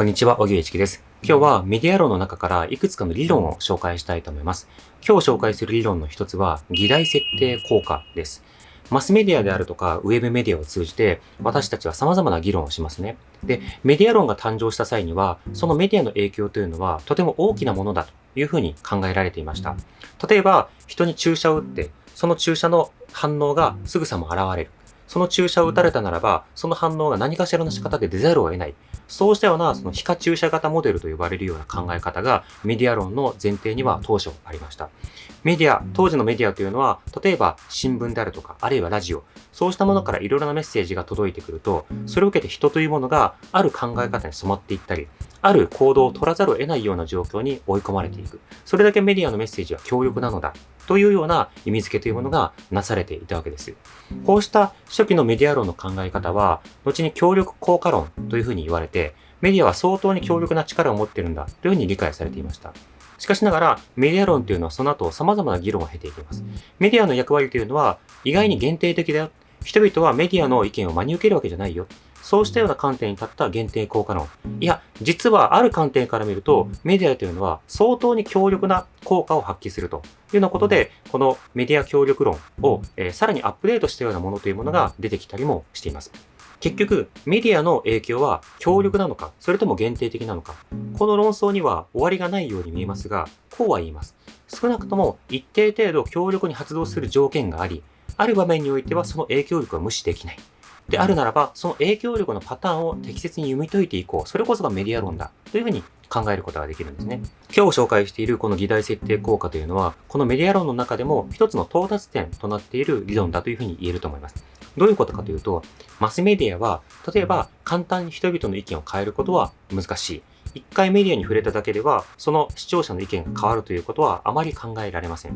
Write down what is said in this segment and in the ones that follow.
こんにちは、小木一樹です。今日はメディア論の中からいくつかの理論を紹介したいと思います。今日紹介する理論の一つは、議題設定効果です。マスメディアであるとか、ウェブメディアを通じて、私たちは様々な議論をしますね。で、メディア論が誕生した際には、そのメディアの影響というのは、とても大きなものだというふうに考えられていました。例えば、人に注射を打って、その注射の反応がすぐさま現れる。その注射を打たれたならば、その反応が何かしらの仕方で出ざるを得ない。そうしたような、その皮下注射型モデルと呼ばれるような考え方が、メディア論の前提には当初ありました。メディア、当時のメディアというのは、例えば新聞であるとか、あるいはラジオ、そうしたものからいろいろなメッセージが届いてくると、それを受けて人というものがある考え方に染まっていったり、ある行動を取らざるを得ないような状況に追い込まれていく。それだけメディアのメッセージは強力なのだ。というような意味付けというものがなされていたわけです。こうした初期のメディア論の考え方は、後に協力効果論というふうに言われて、メディアは相当に強力な力を持っているんだというふうに理解されていました。しかしながら、メディア論というのはその後様々な議論を経ていきます。メディアの役割というのは意外に限定的だよ。人々はメディアの意見を真に受けるわけじゃないよ。そうしたような観点に立った限定効果論。いや、実はある観点から見ると、メディアというのは相当に強力な効果を発揮するというようなことで、このメディア協力論を、えーさらにアップデートしたようなものというものが出てきたりもしています。結局、メディアの影響は強力なのか、それとも限定的なのか。この論争には終わりがないように見えますが、こうは言います。少なくとも一定程度強力に発動する条件があり、ある場面においてはその影響力は無視できない。であるならば、その影響力のパターンを適切に読み解いていこう。それこそがメディア論だ。というふうに考えることができるんですね。今日紹介しているこの議題設定効果というのは、このメディア論の中でも一つの到達点となっている理論だというふうに言えると思います。どういうことかというと、マスメディアは、例えば簡単に人々の意見を変えることは難しい。一回メディアに触れただけでは、その視聴者の意見が変わるということはあまり考えられません。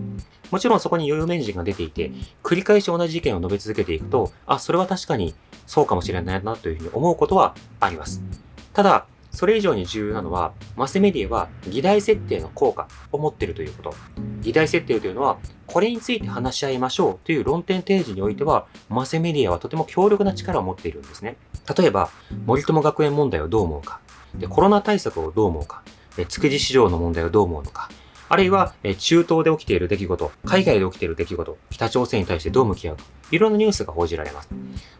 もちろんそこに有名人が出ていて、繰り返し同じ意見を述べ続けていくと、あ、それは確かにそうかもしれないなというふうに思うことはあります。ただ、それ以上に重要なのは、マスメディアは議題設定の効果を持っているということ。議題設定というのは、これについて話し合いましょうという論点提示においては、マスメディアはとても強力な力を持っているんですね。例えば、森友学園問題をどう思うか。で、コロナ対策をどう思うか。築地市場の問題をどう思うのか。あるいは、中東で起きている出来事、海外で起きている出来事、北朝鮮に対してどう向き合うか。いろんなニュースが報じられます。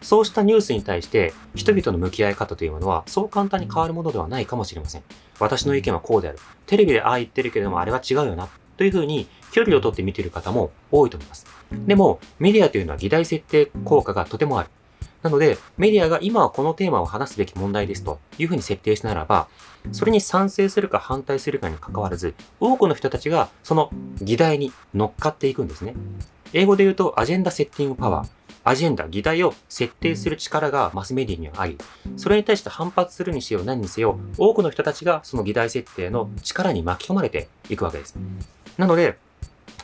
そうしたニュースに対して、人々の向き合い方というものは、そう簡単に変わるものではないかもしれません。私の意見はこうである。テレビでああ言ってるけれども、あれは違うよな。というふうに、距離を取って見ている方も多いと思います。でも、メディアというのは議題設定効果がとてもある。なので、メディアが今はこのテーマを話すべき問題ですというふうに設定したならば、それに賛成するか反対するかに関わらず、多くの人たちがその議題に乗っかっていくんですね。英語で言うと、アジェンダセッティングパワー。アジェンダ、議題を設定する力がマスメディアにはあり、それに対して反発するにせよ何にせよ、多くの人たちがその議題設定の力に巻き込まれていくわけです。なので、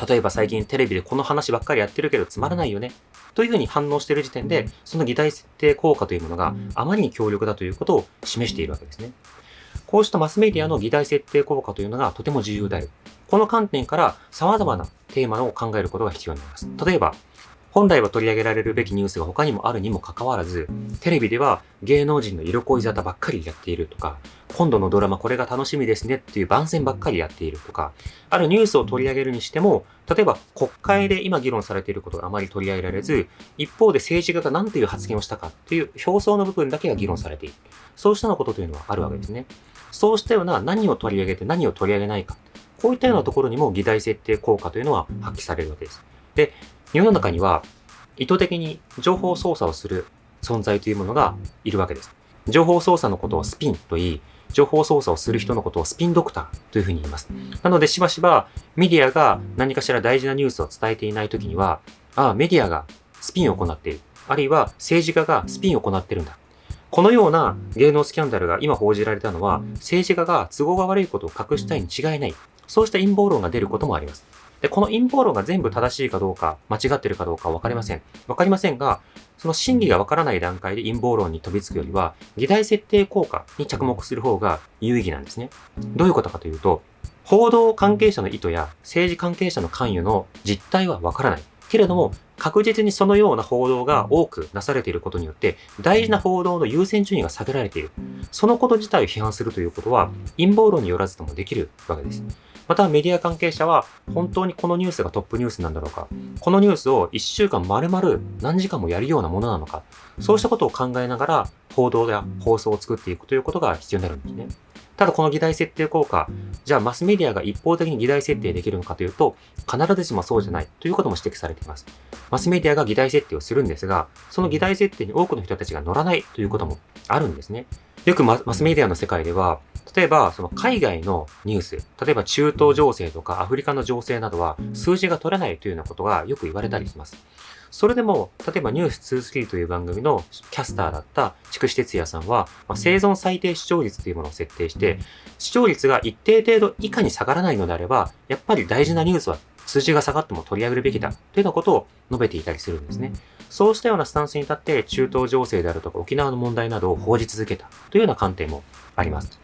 例えば最近テレビでこの話ばっかりやってるけどつまらないよね。というふうに反応している時点で、その議題設定効果というものがあまりに強力だということを示しているわけですね。こうしたマスメディアの議題設定効果というのがとても重要である。この観点から様々なテーマを考えることが必要になります。例えば、本来は取り上げられるべきニュースが他にもあるにもかかわらず、テレビでは芸能人の色恋沙汰ばっかりやっているとか、今度のドラマこれが楽しみですねっていう番宣ばっかりやっているとか、あるニュースを取り上げるにしても、例えば国会で今議論されていることがあまり取り上げられず、一方で政治家が何という発言をしたかっていう表層の部分だけが議論されている。そうしたようなことというのはあるわけですね。そうしたような何を取り上げて何を取り上げないか。こういったようなところにも議題設定効果というのは発揮されるわけです。で、世の中には意図的に情報操作をする存在というものがいるわけです。情報操作のことをスピンと言い、情報操作をする人のことをスピンドクターというふうに言います。なので、しばしばメディアが何かしら大事なニュースを伝えていないときには、ああ、メディアがスピンを行っている。あるいは政治家がスピンを行っているんだ。このような芸能スキャンダルが今報じられたのは、政治家が都合が悪いことを隠したいに違いない。そうした陰謀論が出ることもあります。で、この陰謀論が全部正しいかどうか、間違ってるかどうかはわかりません。わかりませんが、その真理がわからない段階で陰謀論に飛びつくよりは、議題設定効果に着目する方が有意義なんですね。どういうことかというと、報道関係者の意図や政治関係者の関与の実態はわからない。けれども、確実にそのような報道が多くなされていることによって、大事な報道の優先順位が下げられている。そのこと自体を批判するということは、陰謀論によらずともできるわけです。またメディア関係者は本当にこのニュースがトップニュースなんだろうか、このニュースを1週間丸々何時間もやるようなものなのか、そうしたことを考えながら報道や放送を作っていくということが必要になるんですね。ただこの議題設定効果、じゃあマスメディアが一方的に議題設定できるのかというと、必ずしもそうじゃないということも指摘されています。マスメディアが議題設定をするんですが、その議題設定に多くの人たちが乗らないということもあるんですね。よくマスメディアの世界では、例えば、その海外のニュース、例えば中東情勢とかアフリカの情勢などは数字が取れないというようなことがよく言われたりします。それでも、例えばニュース23という番組のキャスターだった筑紫哲也さんは、まあ、生存最低視聴率というものを設定して、視聴率が一定程度以下に下がらないのであれば、やっぱり大事なニュースは数字が下がっても取り上げるべきだというようなことを述べていたりするんですね。そうしたようなスタンスに立って中東情勢であるとか沖縄の問題などを報じ続けたというような観点もあります。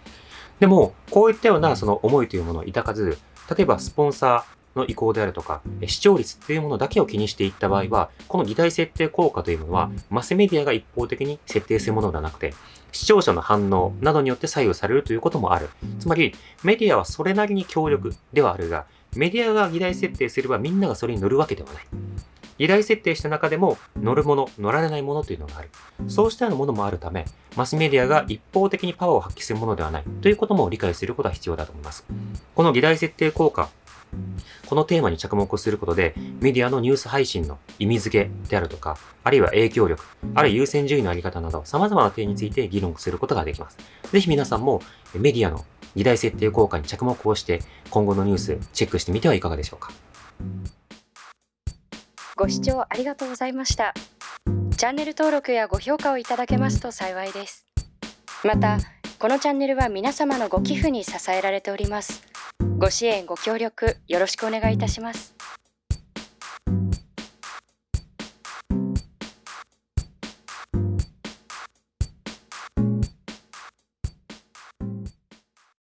でも、こういったようなその思いというものを抱かず、例えばスポンサーの意向であるとか、視聴率というものだけを気にしていった場合は、この議題設定効果というものは、マスメディアが一方的に設定するものではなくて、視聴者の反応などによって左右されるということもある。つまり、メディアはそれなりに強力ではあるが、メディアが議題設定すればみんながそれに乗るわけではない。議題設定した中でも乗るもの、乗られないものというのがある。そうしたようなものもあるため、マスメディアが一方的にパワーを発揮するものではないということも理解することが必要だと思います。この議題設定効果、このテーマに着目することで、メディアのニュース配信の意味付けであるとか、あるいは影響力、あるいは優先順位のあり方など、様々な点について議論することができます。ぜひ皆さんもメディアの議題設定効果に着目をして、今後のニュースチェックしてみてはいかがでしょうか。ご視聴ありがとうございました。チャンネル登録やご評価をいただけますと幸いです。また、このチャンネルは皆様のご寄付に支えられております。ご支援ご協力よろしくお願いいたします。